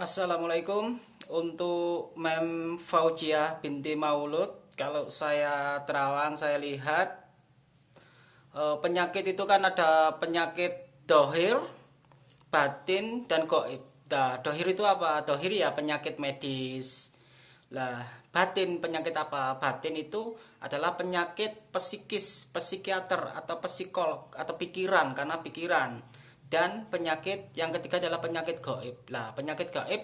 Assalamualaikum. Untuk Mem Faujiah binti Maulud kalau saya terawang saya lihat eh, penyakit itu kan ada penyakit dohir batin dan goib. Nah, dohir itu apa? Dohir ya penyakit medis. Lah batin penyakit apa? Batin itu adalah penyakit psikis psikiater atau psikolog atau pikiran karena pikiran dan penyakit yang ketiga adalah penyakit gaib. Nah, penyakit gaib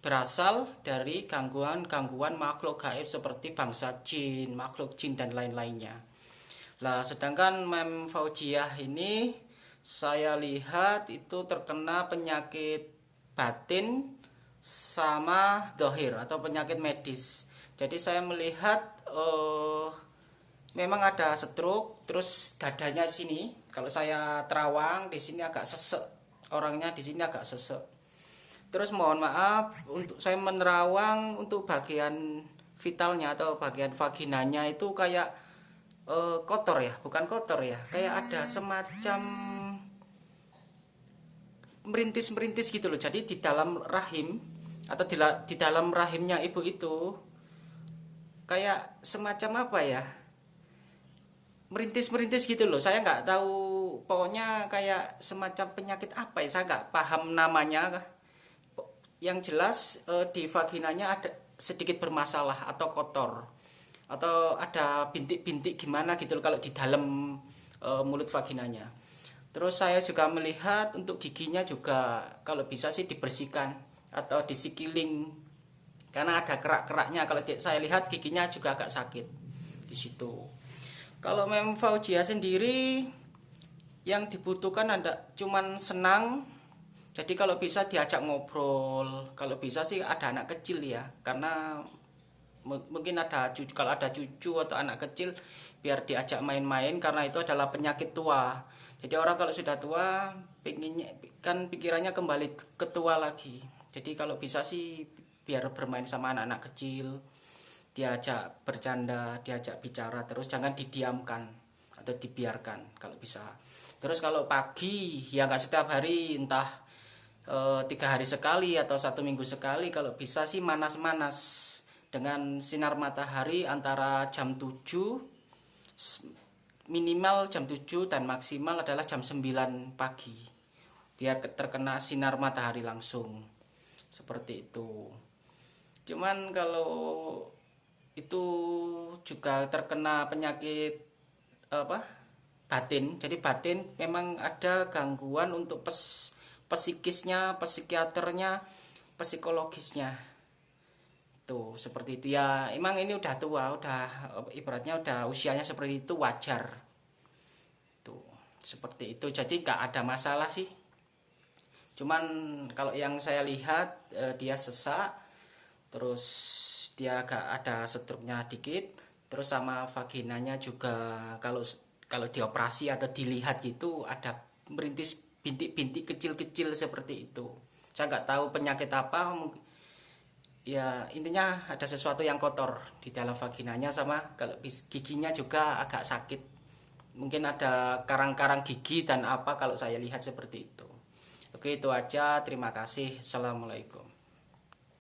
berasal dari gangguan-gangguan makhluk gaib seperti bangsa jin, makhluk jin dan lain-lainnya. Nah, sedangkan Mem Faujiah ini saya lihat itu terkena penyakit batin sama dohir atau penyakit medis. Jadi saya melihat uh, memang ada stroke terus dadanya di sini. Kalau saya terawang di sini agak sesek. Orangnya di sini agak sesek. Terus mohon maaf untuk saya menerawang untuk bagian vitalnya atau bagian vaginanya itu kayak uh, kotor ya? Bukan kotor ya? Kayak ada semacam merintis-merintis gitu loh. Jadi di dalam rahim atau di, di dalam rahimnya ibu itu kayak semacam apa ya merintis-merintis gitu loh. Saya nggak tahu pokoknya kayak semacam penyakit apa ya saya nggak paham namanya yang jelas eh, di vaginanya ada sedikit bermasalah atau kotor. Atau ada bintik-bintik gimana gitu loh kalau di dalam eh, mulut vaginanya. Terus saya juga melihat untuk giginya juga kalau bisa sih dibersihkan atau disikiling. Karena ada kerak-keraknya. Kalau saya lihat giginya juga agak sakit di situ kalau Mem Faujia sendiri yang dibutuhkan ada cuman senang. Jadi kalau bisa diajak ngobrol, kalau bisa sih ada anak kecil ya, karena mungkin ada cucu kalau ada cucu atau anak kecil biar diajak main-main karena itu adalah penyakit tua. Jadi orang kalau sudah tua pinginnya kan pikirannya kembali ke tua lagi. Jadi kalau bisa sih biar bermain sama anak-anak kecil diajak bercanda, diajak bicara terus jangan didiamkan atau dibiarkan kalau bisa. Terus kalau pagi ya nggak setiap hari entah e, tiga hari sekali atau satu minggu sekali kalau bisa sih manas-manas. Dengan sinar matahari antara jam 7 minimal jam 7 dan maksimal adalah jam 9 pagi. Biar terkena sinar matahari langsung. Seperti itu. Cuman kalau itu juga terkena penyakit apa batin. Jadi batin memang ada gangguan untuk pes, psikisnya psikiaternya psikologisnya. Tuh seperti itu. Ya emang ini udah tua udah ibaratnya udah usianya seperti itu wajar. Tuh seperti itu. Jadi gak ada masalah sih. Cuman kalau yang saya lihat eh, dia sesak terus dia agak ada struknya dikit. Terus sama vaginanya juga kalau kalau dioperasi atau dilihat gitu ada merintis bintik-bintik kecil-kecil seperti itu. Saya nggak tahu penyakit apa ya intinya ada sesuatu yang kotor di dalam vaginanya sama kalau giginya juga agak sakit. Mungkin ada karang-karang gigi dan apa kalau saya lihat seperti itu. Oke itu aja. Terima kasih. Assalamualaikum